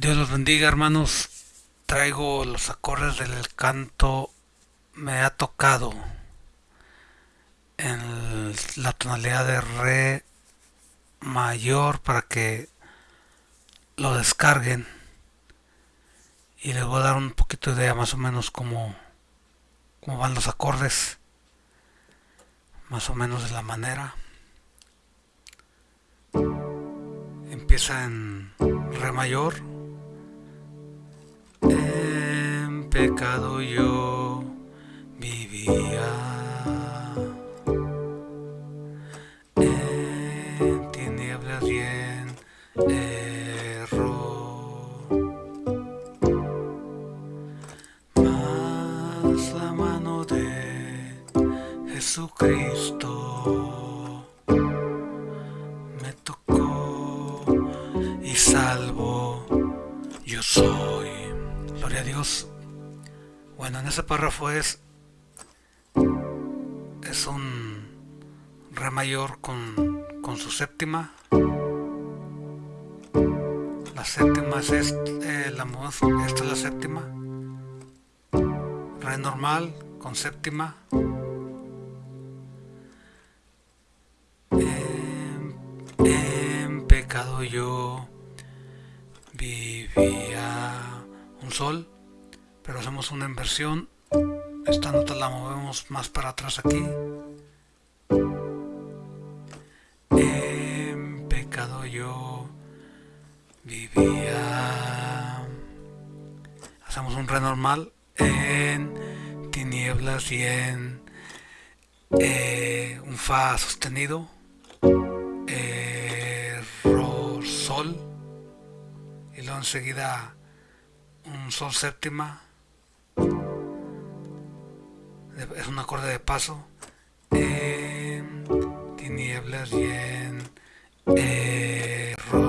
Dios los bendiga hermanos. Traigo los acordes del canto Me ha tocado en la tonalidad de Re mayor para que lo descarguen. Y les voy a dar un poquito de idea más o menos cómo, cómo van los acordes. Más o menos de la manera. Empieza en Re mayor pecado yo vivía. En tinieblas bien error. Mas la mano de Jesucristo me tocó y salvo yo soy. Gloria a Dios. Bueno, en ese párrafo es es un re mayor con, con su séptima. La séptima es este, la, esta es la séptima. Re normal con séptima. En, en pecado yo vivía un sol pero hacemos una inversión. Esta nota la movemos más para atrás aquí. En pecado yo vivía. Hacemos un re normal en tinieblas y en eh, un fa sostenido. Error sol. Y luego enseguida un sol séptima es un acorde de paso. En tinieblas y en error.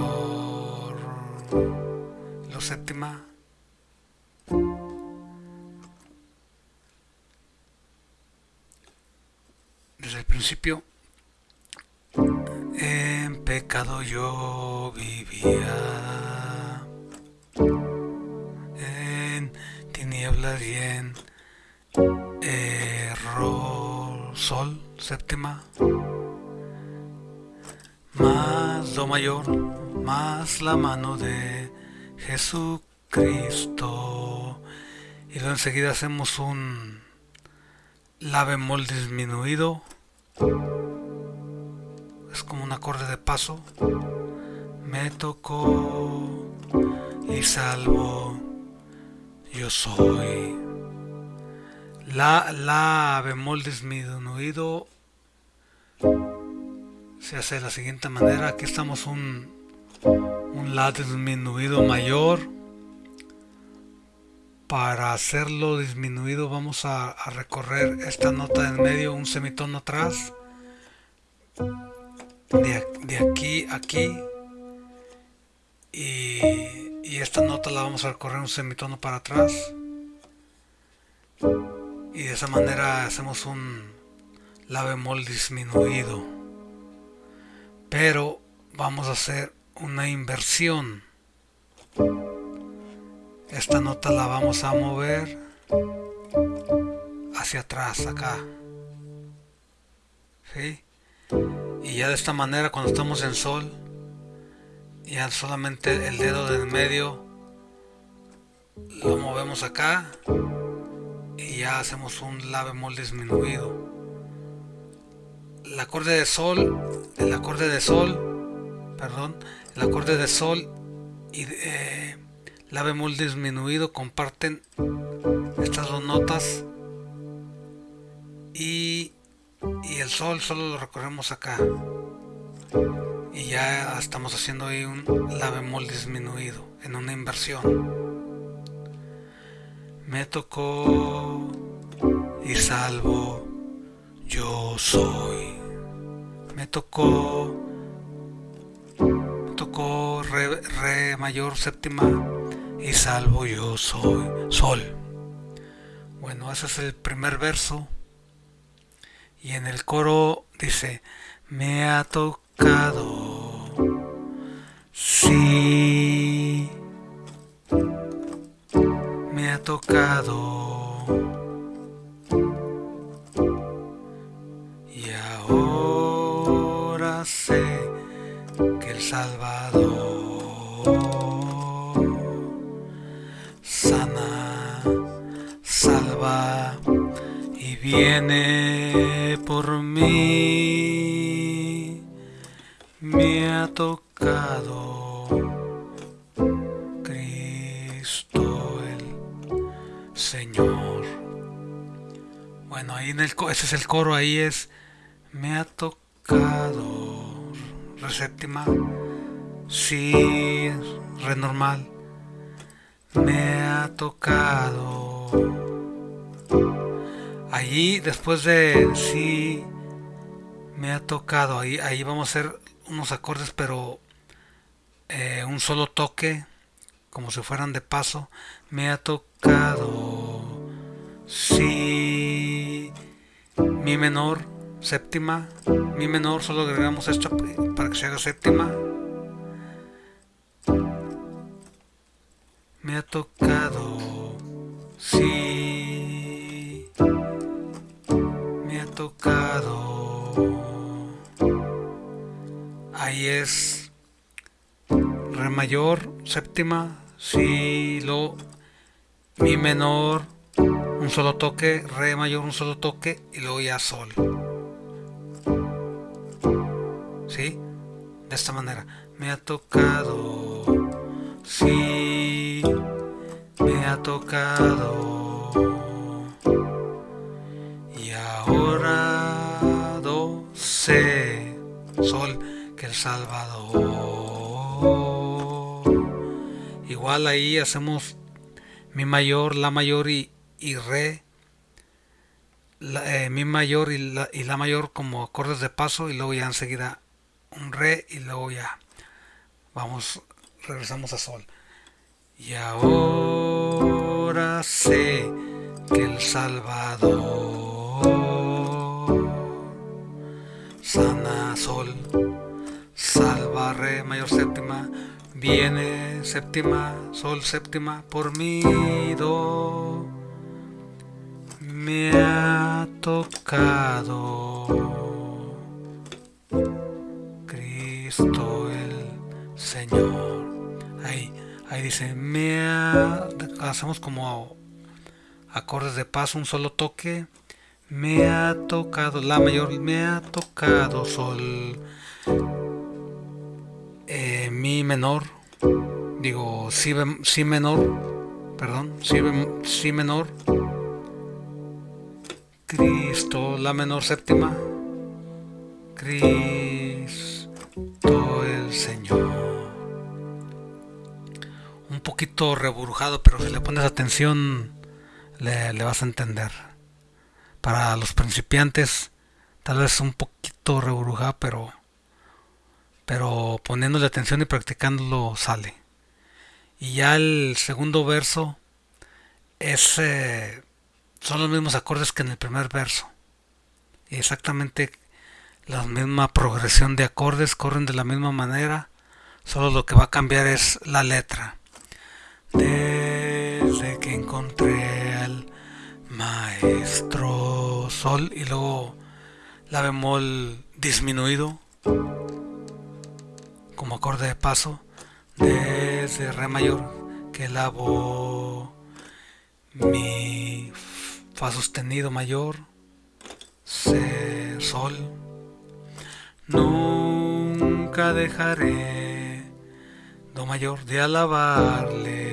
Lo séptima. Desde el principio en pecado yo vivía. En tinieblas y en sol séptima más do mayor más la mano de Jesucristo. Y luego enseguida hacemos un la bemol disminuido. Es como un acorde de paso. Me tocó y salvo. Yo soy la, la bemol disminuido se hace de la siguiente manera. Aquí estamos un, un La disminuido mayor. Para hacerlo disminuido vamos a, recorrer esta nota en medio, un semitono atrás. De, de aquí a aquí. Y, y esta nota la vamos a recorrer un semitono para atrás y de esa manera hacemos un la bemol disminuido. Pero vamos a hacer una inversión. Esta nota la vamos a mover hacia atrás acá. ¿sí? y ya de esta manera cuando estamos en sol ya solamente el dedo del medio lo movemos acá y ya hacemos un la bemol disminuido. El acorde de sol el acorde de sol perdón el acorde de sol y eh, la bemol disminuido comparten estas dos notas y, y el sol solo lo recorremos acá. Y ya estamos haciendo ahí un la bemol disminuido en una inversión me tocó y salvo yo soy. Me tocó, me tocó re, mayor séptima y salvo yo soy. Sol. Bueno, ese es el primer verso. Y en el coro dice, me ha tocado. Sí tocado. Y ahora sé que el Salvador sana, salva y viene por mí. Me ha tocado Bueno, ahí en el ese es el coro, ahí es me ha tocado re séptima, si re normal, me ha tocado. Ahí después de si me ha tocado, ahí, ahí vamos a hacer unos acordes, pero eh, un solo toque, como si fueran de paso. Me ha tocado si mi menor, séptima, mi menor, solo agregamos esto para que se haga séptima. Me ha tocado si me ha tocado. Ahí es. Re mayor, séptima, si lo. Mi menor, un solo toque, re mayor, un solo toque y luego ya sol. ¿Sí? De esta manera. Me ha tocado, si me ha tocado. Y ahora do, se, sol que El Salvador. Igual ahí hacemos mi mayor, la mayor y, y re. Eh, mi mayor y la, y la mayor como acordes de paso y luego ya enseguida un re y luego ya vamos, regresamos a sol. Y ahora sé que el Salvador sana sol salva, re, mayor séptima, viene séptima, sol séptima, por mí, do, tocado. Cristo el Señor. Ahí, ahí dice, me ha, hacemos como acordes de paso, un solo toque, me ha tocado, la mayor, me ha tocado sol eh, mi menor, digo si, si menor, perdón, si, si menor, Cristo, la menor séptima, Cristo el Señor. Un poquito reburujado, pero si le pones atención le, le vas a entender. Para los principiantes, tal vez un poquito reburujado, pero pero poniéndole atención y practicándolo sale. Y ya el segundo verso es, son los mismos acordes que en el primer verso. Y exactamente la misma progresión de acordes, corren de la misma manera, solo lo que va a cambiar es la letra. Desde que encontré al maestro sol y luego la bemol disminuido como acorde de paso desde re mayor que la voz mi fa sostenido mayor se sol nunca dejaré do mayor de alabarle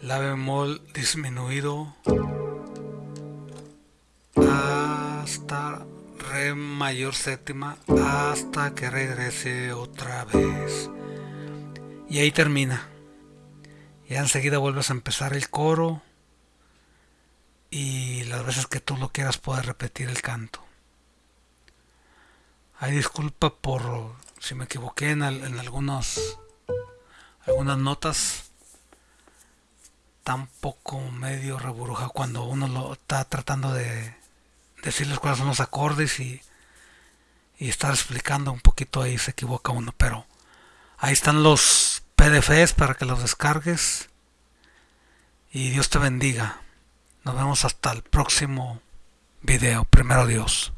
la bemol disminuido hasta re mayor séptima hasta que regrese otra vez. Y ahí termina. Y enseguida vuelves a empezar el coro y las veces que tú lo quieras puedes repetir el canto. Hay disculpa por si me equivoqué en, algunos, algunas notas. Tampoco medio reburuja cuando uno lo está tratando de decirles cuáles son los acordes y, y estar explicando un poquito ahí se equivoca uno, pero ahí están los PDFs para que los descargues y Dios te bendiga. Nos vemos hasta el próximo video. Primero Dios.